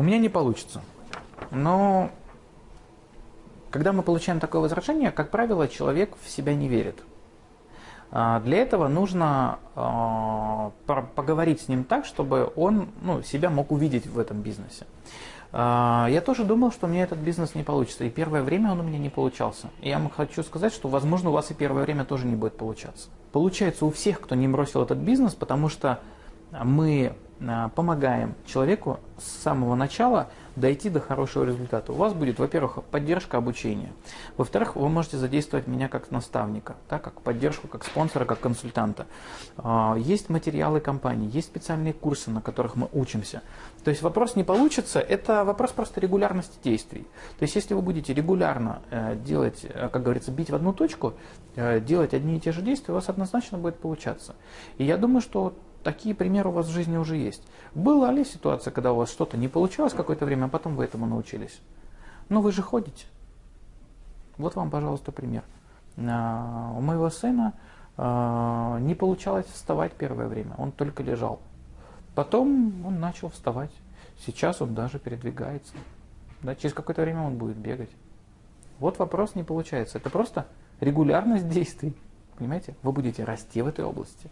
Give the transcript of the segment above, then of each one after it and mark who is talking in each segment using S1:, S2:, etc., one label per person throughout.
S1: У меня не получится. Но когда мы получаем такое возражение, как правило, человек в себя не верит. А, для этого нужно а, поговорить с ним так, чтобы он ну, себя мог увидеть в этом бизнесе. А, я тоже думал, что у меня этот бизнес не получится. И первое время он у меня не получался. И я вам хочу сказать, что, возможно, у вас и первое время тоже не будет получаться. Получается у всех, кто не бросил этот бизнес, потому что мы помогаем человеку с самого начала дойти до хорошего результата. У вас будет, во-первых, поддержка обучения. Во-вторых, вы можете задействовать меня как наставника, да, как поддержку, как спонсора, как консультанта. А, есть материалы компании, есть специальные курсы, на которых мы учимся. То есть вопрос не получится, это вопрос просто регулярности действий. То есть если вы будете регулярно э, делать, э, как говорится, бить в одну точку, э, делать одни и те же действия, у вас однозначно будет получаться. И я думаю, что Такие примеры у вас в жизни уже есть. Была ли ситуация, когда у вас что-то не получалось какое-то время, а потом вы этому научились? Ну вы же ходите. Вот вам, пожалуйста, пример. А, у моего сына а, не получалось вставать первое время, он только лежал. Потом он начал вставать. Сейчас он даже передвигается. Да, через какое-то время он будет бегать. Вот вопрос не получается. Это просто регулярность действий. Понимаете? Вы будете расти в этой области.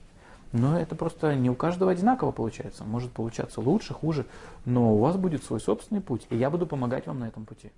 S1: Но это просто не у каждого одинаково получается. Может получаться лучше, хуже, но у вас будет свой собственный путь, и я буду помогать вам на этом пути.